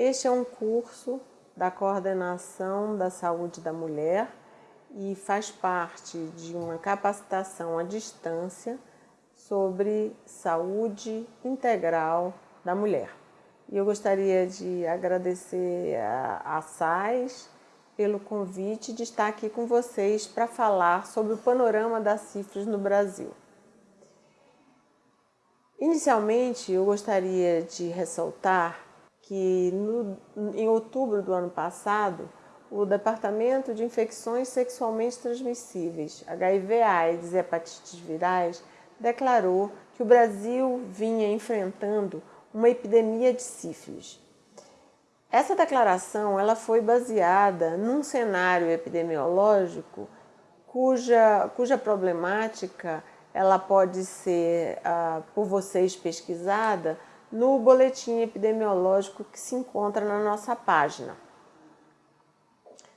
Este é um curso da Coordenação da Saúde da Mulher e faz parte de uma capacitação à distância sobre saúde integral da mulher. E eu gostaria de agradecer a, a SAIS pelo convite de estar aqui com vocês para falar sobre o panorama da sífilis no Brasil. Inicialmente, eu gostaria de ressaltar que no, em outubro do ano passado, o Departamento de Infecções Sexualmente Transmissíveis, HIV, AIDS e Hepatites Virais, declarou que o Brasil vinha enfrentando uma epidemia de sífilis. Essa declaração ela foi baseada num cenário epidemiológico cuja, cuja problemática ela pode ser ah, por vocês pesquisada no boletim epidemiológico que se encontra na nossa página.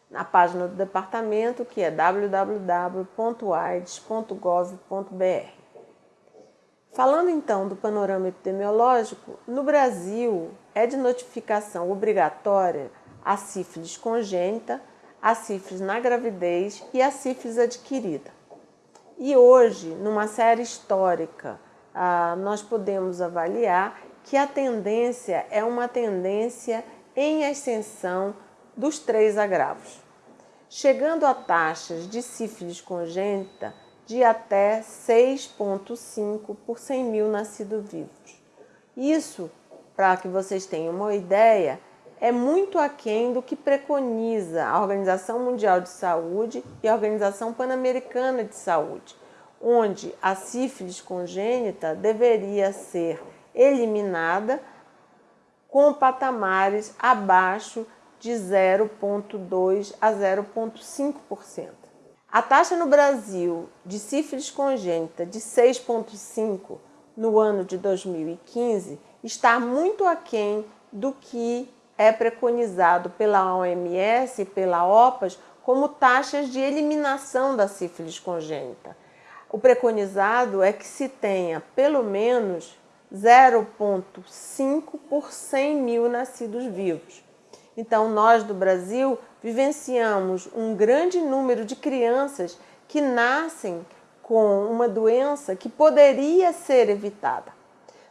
Na página do departamento, que é www.aids.gov.br. Falando então do panorama epidemiológico, no Brasil é de notificação obrigatória a sífilis congênita, a sífilis na gravidez e a sífilis adquirida. E hoje, numa série histórica, ah, nós podemos avaliar que a tendência é uma tendência em ascensão dos três agravos, chegando a taxas de sífilis congênita de até 6,5 por 100 mil nascidos vivos. Isso, para que vocês tenham uma ideia, é muito aquém do que preconiza a Organização Mundial de Saúde e a Organização Pan-Americana de Saúde, onde a sífilis congênita deveria ser eliminada com patamares abaixo de 0,2 a 0,5%. A taxa no Brasil de sífilis congênita de 6,5 no ano de 2015 está muito aquém do que é preconizado pela OMS e pela OPAS como taxas de eliminação da sífilis congênita. O preconizado é que se tenha pelo menos 0,5 por 100 mil nascidos vivos. Então, nós do Brasil vivenciamos um grande número de crianças que nascem com uma doença que poderia ser evitada.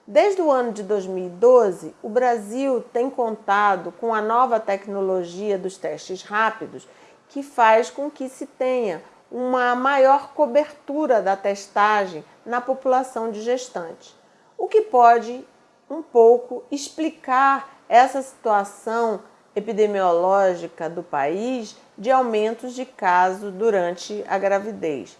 Desde o ano de 2012, o Brasil tem contado com a nova tecnologia dos testes rápidos, que faz com que se tenha uma maior cobertura da testagem na população de gestantes, o que pode um pouco explicar essa situação epidemiológica do país de aumentos de casos durante a gravidez.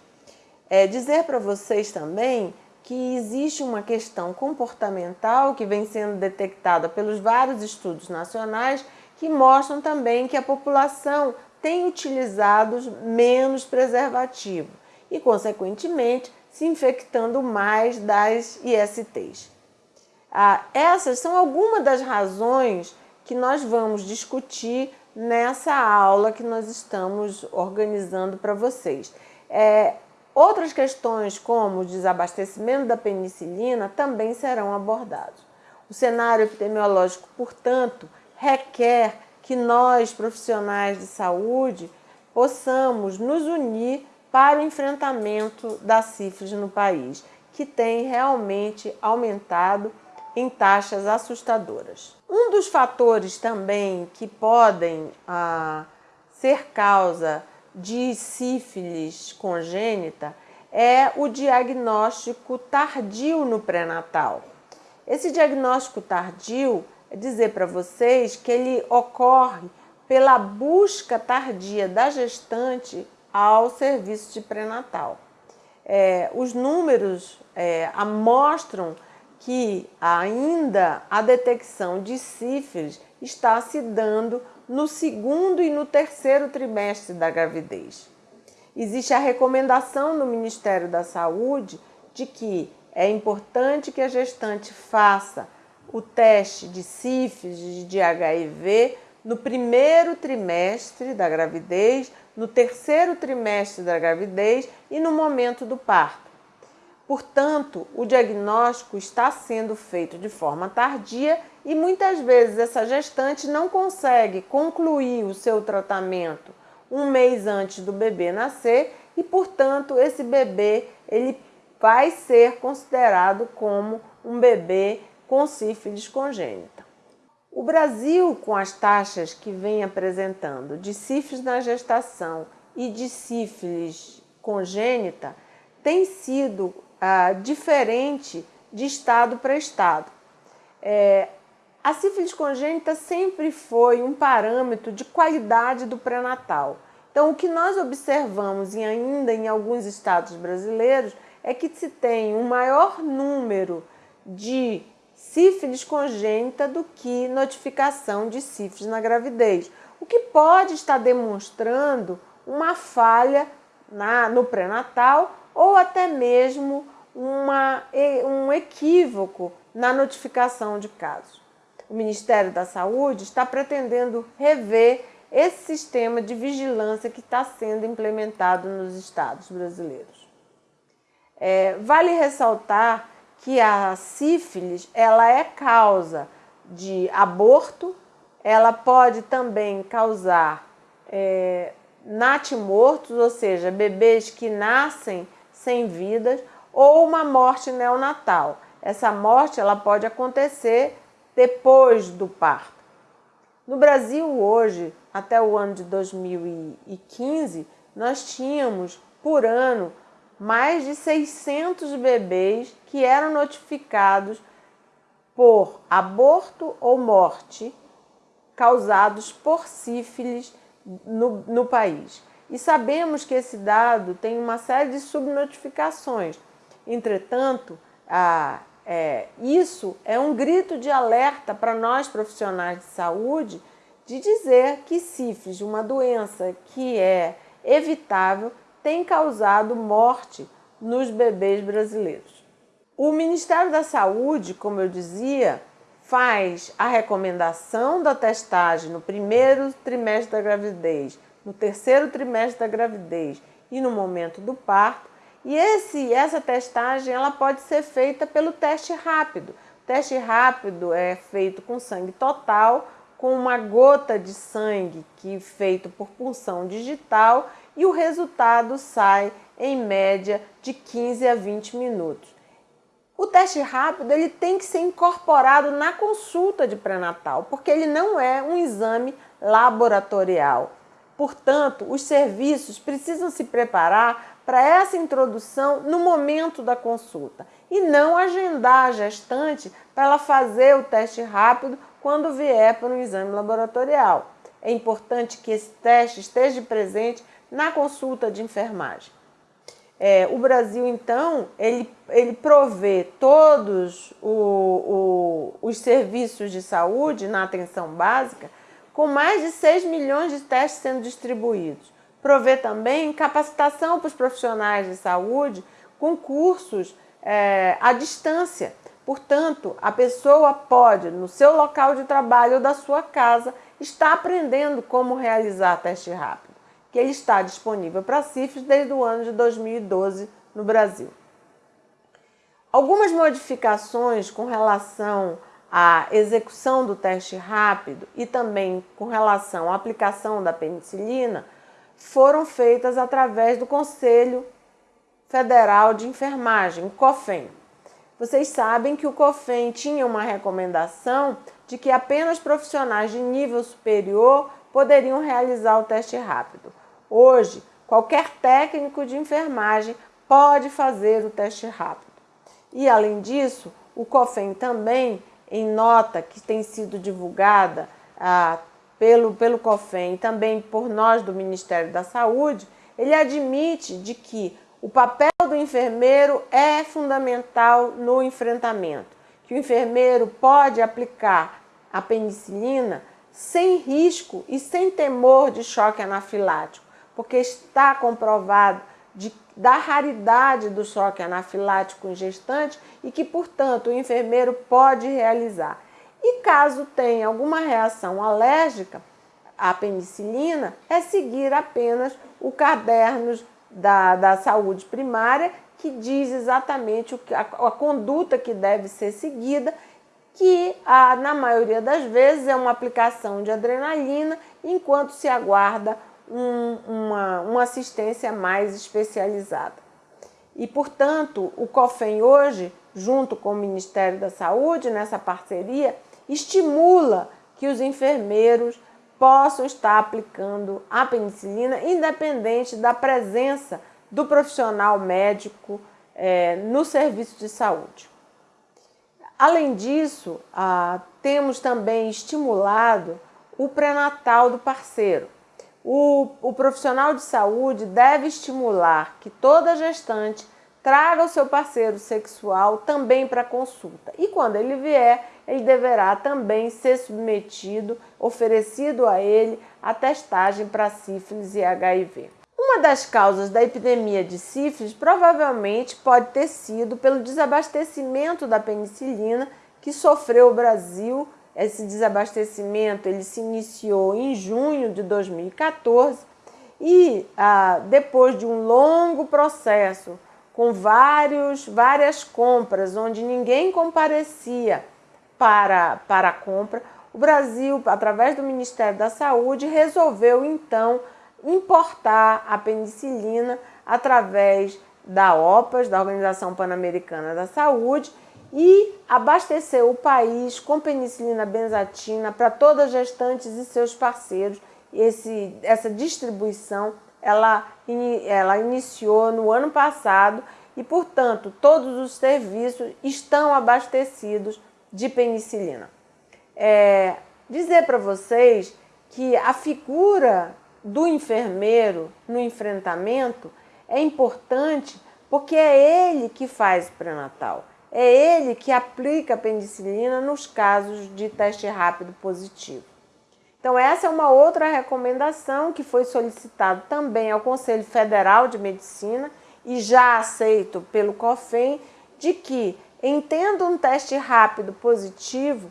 É dizer para vocês também que existe uma questão comportamental que vem sendo detectada pelos vários estudos nacionais que mostram também que a população tem utilizado menos preservativo e, consequentemente, se infectando mais das ISTs. Ah, essas são algumas das razões que nós vamos discutir nessa aula que nós estamos organizando para vocês. É, outras questões como o desabastecimento da penicilina também serão abordados. O cenário epidemiológico, portanto, requer que nós, profissionais de saúde, possamos nos unir para o enfrentamento da sífilis no país, que tem realmente aumentado em taxas assustadoras. Um dos fatores também que podem ah, ser causa de sífilis congênita é o diagnóstico tardio no pré-natal. Esse diagnóstico tardio dizer para vocês que ele ocorre pela busca tardia da gestante ao serviço de pré-natal. É, os números é, mostram que ainda a detecção de sífilis está se dando no segundo e no terceiro trimestre da gravidez. Existe a recomendação do Ministério da Saúde de que é importante que a gestante faça o teste de sífilis, de HIV, no primeiro trimestre da gravidez, no terceiro trimestre da gravidez e no momento do parto. Portanto, o diagnóstico está sendo feito de forma tardia e muitas vezes essa gestante não consegue concluir o seu tratamento um mês antes do bebê nascer e, portanto, esse bebê ele vai ser considerado como um bebê com sífilis congênita. O Brasil, com as taxas que vem apresentando de sífilis na gestação e de sífilis congênita, tem sido ah, diferente de estado para estado. É, a sífilis congênita sempre foi um parâmetro de qualidade do pré-natal. Então, o que nós observamos e ainda em alguns estados brasileiros é que se tem um maior número de sífilis congênita do que notificação de sífilis na gravidez, o que pode estar demonstrando uma falha na, no pré-natal ou até mesmo uma, um equívoco na notificação de casos. O Ministério da Saúde está pretendendo rever esse sistema de vigilância que está sendo implementado nos estados brasileiros. É, vale ressaltar que a sífilis ela é causa de aborto, ela pode também causar é, natimortos, ou seja, bebês que nascem sem vidas, ou uma morte neonatal. Essa morte ela pode acontecer depois do parto. No Brasil hoje, até o ano de 2015, nós tínhamos por ano mais de 600 bebês que eram notificados por aborto ou morte causados por sífilis no, no país. E sabemos que esse dado tem uma série de subnotificações. Entretanto, a, é, isso é um grito de alerta para nós profissionais de saúde de dizer que sífilis, uma doença que é evitável, tem causado morte nos bebês brasileiros. O Ministério da Saúde, como eu dizia, faz a recomendação da testagem no primeiro trimestre da gravidez, no terceiro trimestre da gravidez e no momento do parto. E esse, essa testagem ela pode ser feita pelo teste rápido. O teste rápido é feito com sangue total, com uma gota de sangue que é feito por punção digital e o resultado sai em média de 15 a 20 minutos. O teste rápido ele tem que ser incorporado na consulta de pré-natal, porque ele não é um exame laboratorial. Portanto, os serviços precisam se preparar para essa introdução no momento da consulta e não agendar a gestante para ela fazer o teste rápido quando vier para um exame laboratorial. É importante que esse teste esteja presente na consulta de enfermagem. É, o Brasil, então, ele, ele provê todos o, o, os serviços de saúde na atenção básica com mais de 6 milhões de testes sendo distribuídos. Provê também capacitação para os profissionais de saúde com cursos é, à distância. Portanto, a pessoa pode, no seu local de trabalho ou da sua casa, estar aprendendo como realizar teste rápido que está disponível para sífilis desde o ano de 2012 no Brasil. Algumas modificações com relação à execução do teste rápido e também com relação à aplicação da penicilina foram feitas através do Conselho Federal de Enfermagem, COFEN. Vocês sabem que o COFEN tinha uma recomendação de que apenas profissionais de nível superior poderiam realizar o teste rápido. Hoje, qualquer técnico de enfermagem pode fazer o teste rápido. E além disso, o COFEM também, em nota que tem sido divulgada ah, pelo, pelo COFEM e também por nós do Ministério da Saúde, ele admite de que o papel do enfermeiro é fundamental no enfrentamento, que o enfermeiro pode aplicar a penicilina sem risco e sem temor de choque anafilático, porque está comprovado de, da raridade do choque anafilático em gestante e que, portanto, o enfermeiro pode realizar. E caso tenha alguma reação alérgica à penicilina, é seguir apenas o caderno da, da saúde primária, que diz exatamente o que, a, a conduta que deve ser seguida, que na maioria das vezes é uma aplicação de adrenalina, enquanto se aguarda um, uma, uma assistência mais especializada. E, portanto, o COFEM hoje, junto com o Ministério da Saúde, nessa parceria, estimula que os enfermeiros possam estar aplicando a penicilina, independente da presença do profissional médico é, no serviço de saúde. Além disso, ah, temos também estimulado o pré-natal do parceiro. O, o profissional de saúde deve estimular que toda gestante traga o seu parceiro sexual também para consulta. E quando ele vier, ele deverá também ser submetido, oferecido a ele a testagem para sífilis e HIV. Uma das causas da epidemia de sífilis provavelmente pode ter sido pelo desabastecimento da penicilina que sofreu o Brasil. Esse desabastecimento ele se iniciou em junho de 2014 e ah, depois de um longo processo com vários, várias compras, onde ninguém comparecia para, para a compra, o Brasil, através do Ministério da Saúde, resolveu então importar a penicilina através da OPAS, da Organização Pan-Americana da Saúde, e abastecer o país com penicilina benzatina para todas as gestantes e seus parceiros. Esse, essa distribuição ela, ela iniciou no ano passado e, portanto, todos os serviços estão abastecidos de penicilina. É, dizer para vocês que a figura do enfermeiro no enfrentamento é importante porque é ele que faz o pré-natal. É ele que aplica a penicilina nos casos de teste rápido positivo. Então, essa é uma outra recomendação que foi solicitada também ao Conselho Federal de Medicina e já aceito pelo COFEM, de que, entendo um teste rápido positivo,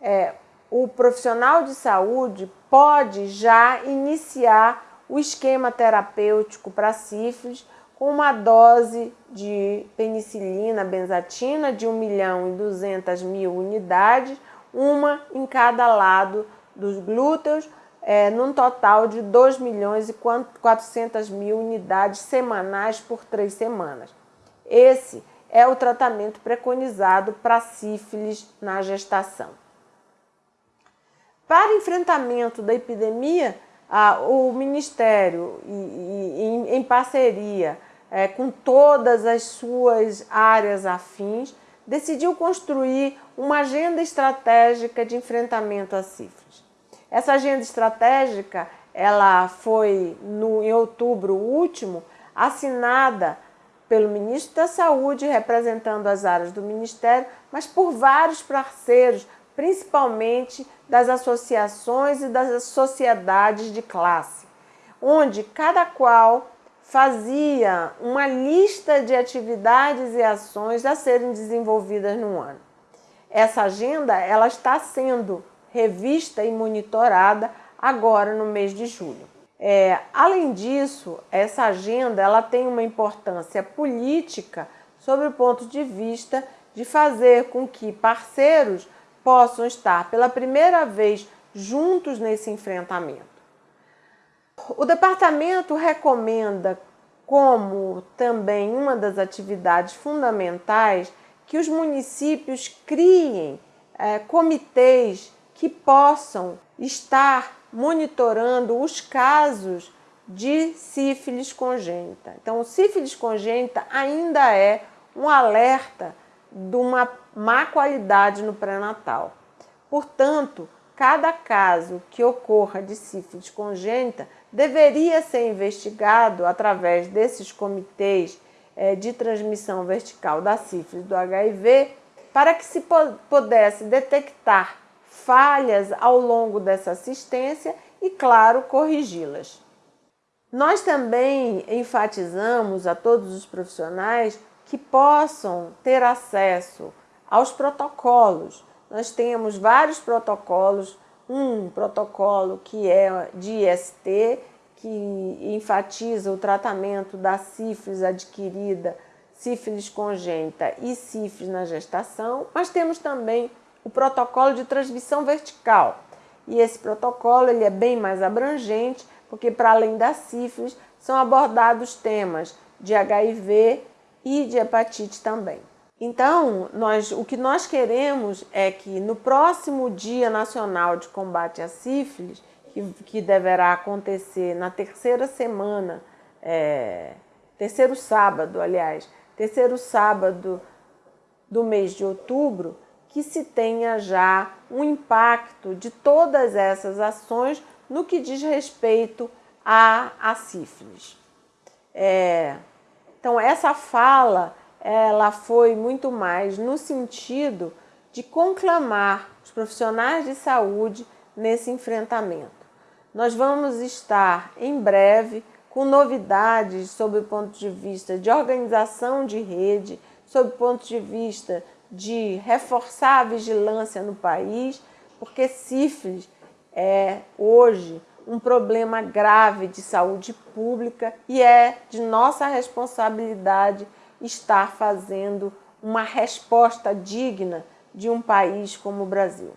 é, o profissional de saúde pode já iniciar o esquema terapêutico para sífilis com uma dose de penicilina benzatina de 1 milhão e 200 mil unidades, uma em cada lado dos glúteos, é, num total de 2 milhões e 400 mil unidades semanais por três semanas. Esse é o tratamento preconizado para sífilis na gestação. Para enfrentamento da epidemia, o Ministério, em parceria é, com todas as suas áreas afins, decidiu construir uma agenda estratégica de enfrentamento à sífilis. Essa agenda estratégica ela foi, no, em outubro último, assinada pelo ministro da Saúde, representando as áreas do Ministério, mas por vários parceiros, principalmente das associações e das sociedades de classe, onde cada qual fazia uma lista de atividades e ações a serem desenvolvidas no ano. Essa agenda ela está sendo revista e monitorada agora no mês de julho. É, além disso, essa agenda ela tem uma importância política sobre o ponto de vista de fazer com que parceiros possam estar pela primeira vez juntos nesse enfrentamento. O departamento recomenda, como também uma das atividades fundamentais, que os municípios criem é, comitês que possam estar monitorando os casos de sífilis congênita. Então, sífilis congênita ainda é um alerta de uma má qualidade no pré-natal. Portanto, cada caso que ocorra de sífilis congênita deveria ser investigado através desses comitês eh, de transmissão vertical da sífilis do HIV para que se pudesse detectar falhas ao longo dessa assistência e, claro, corrigi-las. Nós também enfatizamos a todos os profissionais que possam ter acesso aos protocolos. Nós temos vários protocolos, um protocolo que é de IST, que enfatiza o tratamento da sífilis adquirida sífilis congênita e sífilis na gestação, mas temos também o protocolo de transmissão vertical. E esse protocolo ele é bem mais abrangente, porque para além da sífilis são abordados temas de HIV e de hepatite também. Então, nós, o que nós queremos é que no próximo Dia Nacional de Combate à Sífilis, que, que deverá acontecer na terceira semana, é, terceiro sábado, aliás, terceiro sábado do mês de outubro, que se tenha já um impacto de todas essas ações no que diz respeito à, à sífilis. É, então, essa fala ela foi muito mais no sentido de conclamar os profissionais de saúde nesse enfrentamento. Nós vamos estar em breve com novidades sob o ponto de vista de organização de rede, sob o ponto de vista de reforçar a vigilância no país, porque sífilis é hoje um problema grave de saúde pública e é de nossa responsabilidade estar fazendo uma resposta digna de um país como o Brasil.